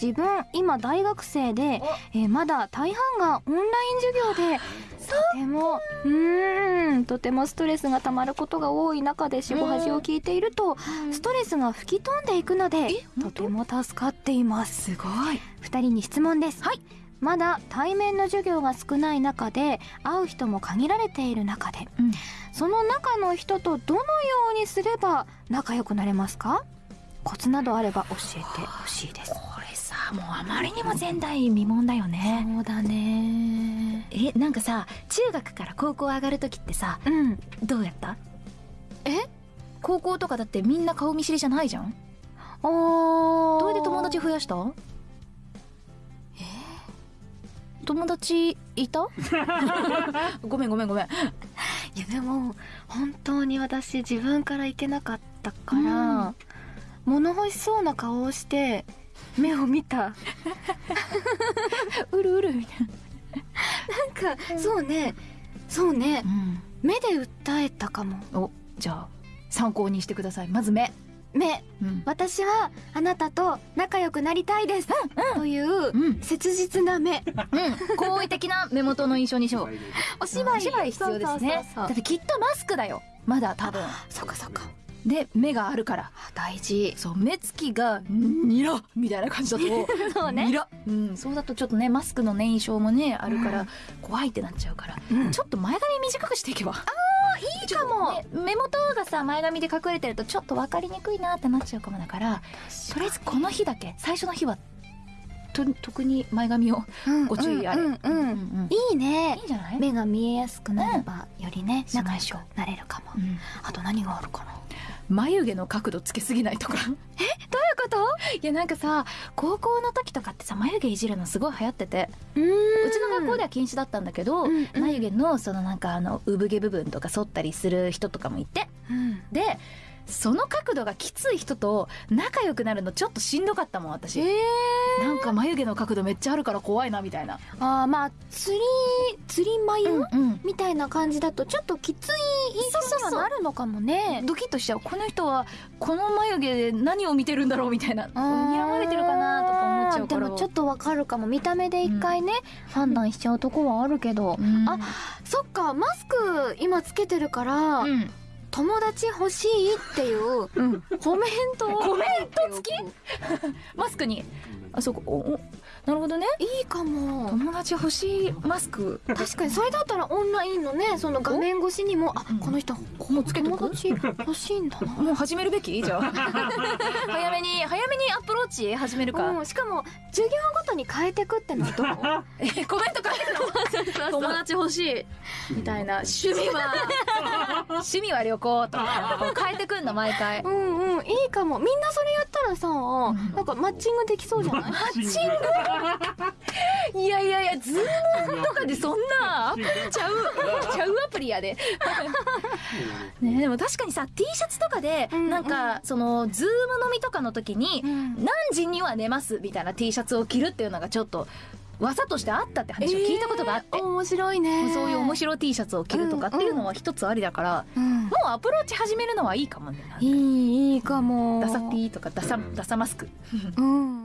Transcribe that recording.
自分今大学生で、えーまだ大半がオンライン授業でとてもうーんとてもストレスがたまることが多い中でしご恥を聞いているとストレスが吹き飛んでいくのでとても助かっています。すごい。二人に質問です。はい。まだ対面の授業が少ない中で会う人も限られている中で、うん。その中の人とどのようにすれば仲良くなれますか？コツなどあれば教えてほしいですもうあまりにも前代未聞だよね。そうだね。えなんかさ中学から高校上がる時ってさうん。どうやった？え？高校とかだってみんな顔見知りじゃないじゃん。おー。どうやって友達増やした？友達いた？ごめんごめんごめん。いやでも本当に私自分から行けなかったから、物欲しそうな顔をして目を見た。うるうるみたいな。んかそうね。そうね。な、うん、目で訴えたかも。おじゃあ参考にしてください。まず目。目。うん、私はあなたと仲良くなりたいです、といううん。切実な目。うん、好意的な目元の印象にしよう。お芝居。お芝居必要ですね。だってきっとマスクだよ。まだ多分。そっかそっかで目があるから。あ大事。そう目つきがニラみたいな感じだと。そうね。ニラ。うん。そうだとちょっとねマスクのね印象もねあるかうん。ら怖いってなっちゃうから、うん。ちょっと前髪短くしていけば。いいかも、ね。目元がさ前髪で隠れてるとちょっと分かりにくいなってなっちゃうかもだからとりあえずこの日だけ最初の日はと特に前髪をうんご注意あれ、うんうん、うん。うんいいね。いいんじゃない？目が見えやすくなれば、よりね仲良くなれるかも、う。ん。あと何があるかな？眉毛の角度つけすぎないとか。どういうこと？いやなんかさ高校の時とかってさ眉毛いじるのすごい流行ってて。うちの学校では禁止だったんだけど、うんうん。眉毛のそのなんかあの産毛部分とか剃ったりする人とかもいて。うん。でその角度がきつい人と仲良くなるのちょっとしんどかったもん私、えなんか眉毛の角度めっちゃあるから怖いなみたいな、あーまあ釣り釣り眉、うんみたいな感じだとちょっときつい印象にはなるのかもね。ドキッとしちゃう。この人はこの眉毛で何を見てるんだろうみたいな。睨まれてるかなとか思っちゃうから。でもちょっとわかるかも。見た目で一回ね、判断しちゃうとこはあるけど、うん。あそっかマスク今つけてるから、うん友達欲しいっていううん。コメントを。コメント付き？マスクにあそうか。おおなるほどね。いいかも。友達欲しいマスク。確かにそれだったらオンラインのねその画面越しにもあうん。この人もうつけてく？友達欲しいんだな。もう始めるべき？じゃあ。早めに早めにアプローチ始めるか、うん、しかも授業ごとに変えてくってのはどう？えコメント書いてるの？友達欲しいみたいな。趣味は 趣味は旅行とか変えてくんの毎回。うんうんいいかも。みんなそれやったらさ、んなんかマッチングできそうじゃない？マッチング。いやいやいやズームとかでそんなちゃうちゃうアプリやで。ねでも確かにさ T シャツとかでうんなんかそのズーム飲みとかの時にうん。何時には寝ます？みたいな T シャツを着るっていうのがちょっと技としてあったって話を聞いたことがあって、えー面白いねそういう面白い T シャツを着るとかっていうのは一つありだから、うんもうアプローチ始めるのはいいかもね。いいいいかもダサ T とかダサダサマスク。うん